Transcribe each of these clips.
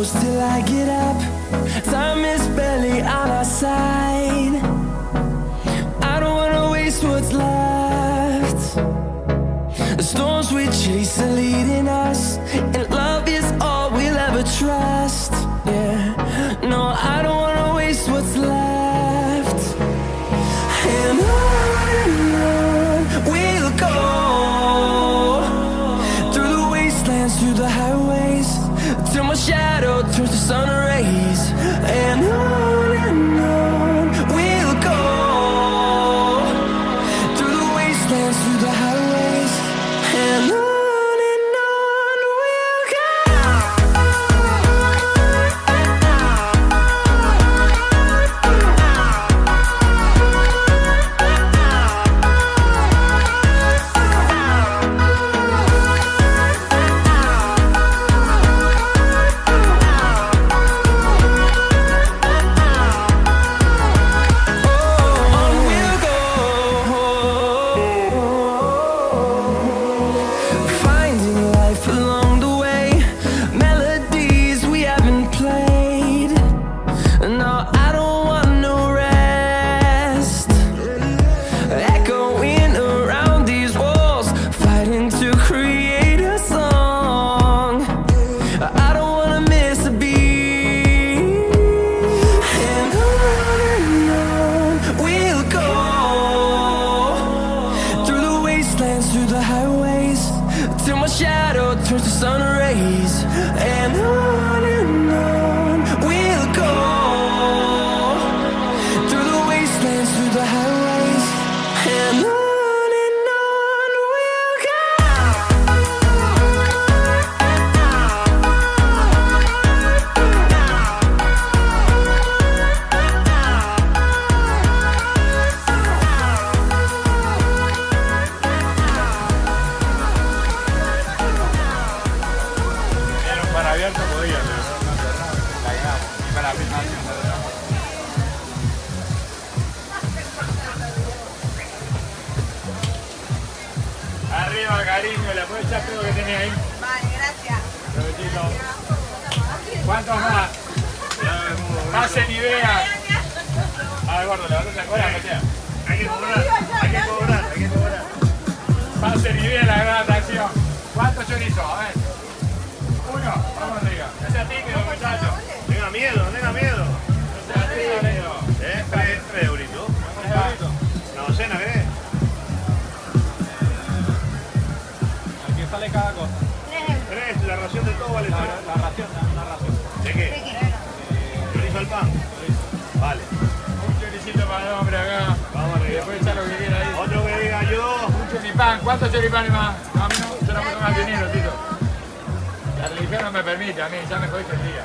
close till I get up. Time is barely on our side. I don't wanna waste what's left. The storms we chase are leading Arriba, cariño, le puedes echar todo que tenés ahí. Vale, gracias. ¿Cuántos más? Pasen y vean. A ver, gordo, la cola, quanto ci rimane ma no, non ce la potevamo venire Tito la religione non mi permette a me già mi puoi per via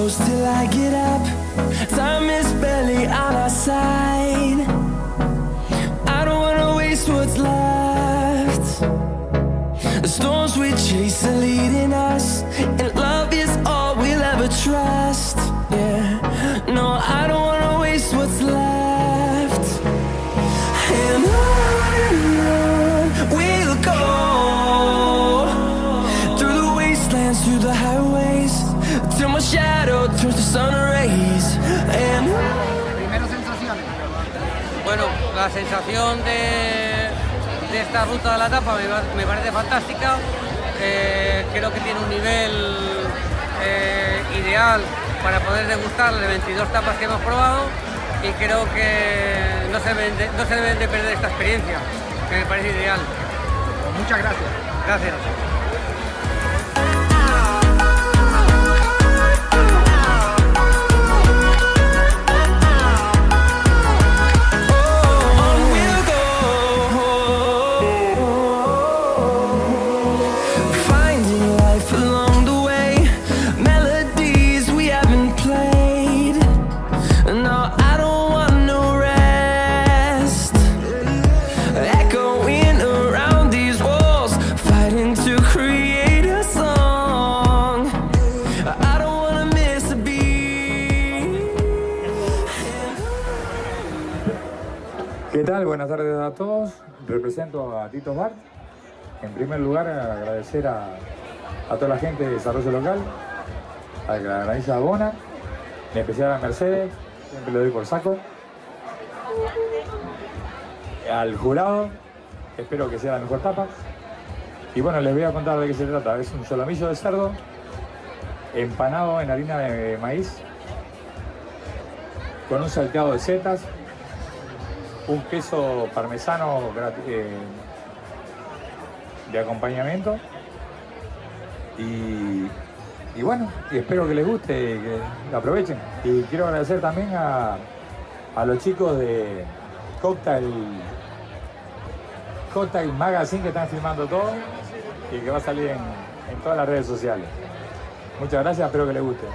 close till I get up. Time is barely on our side. I don't wanna waste what's left. The storms we chase are leading us, and love is all we'll ever trust. Yeah, no, I don't la sensación de, de esta ruta de la etapa me, parece fantástica. Eh, creo que tiene un nivel eh, ideal para poder degustar de 22 tapas que hemos probado y creo que no se, deben de, no se deben de perder esta experiencia, que me parece ideal. Muchas gracias. Gracias. Tardes a todos. Represento a Tito Bart. En primer lugar, agradecer a, toda la gente de desarrollo local, a la granadiza Bona, en especial a Mercedes, siempre le doy por saco. Al jurado, espero que sea la mejor tapa. Y bueno, les voy a contar de qué se trata. Es un solomillo de cerdo empanado en harina de maíz con un salteado de setas, un queso parmesano eh, de acompañamiento. Y, y bueno, y espero que les guste que lo aprovechen. Y quiero agradecer también a, a los chicos de Cocktail, Cocktail Magazine que están filmando todo y que va a salir en, en todas las redes sociales. Muchas gracias, espero que les guste.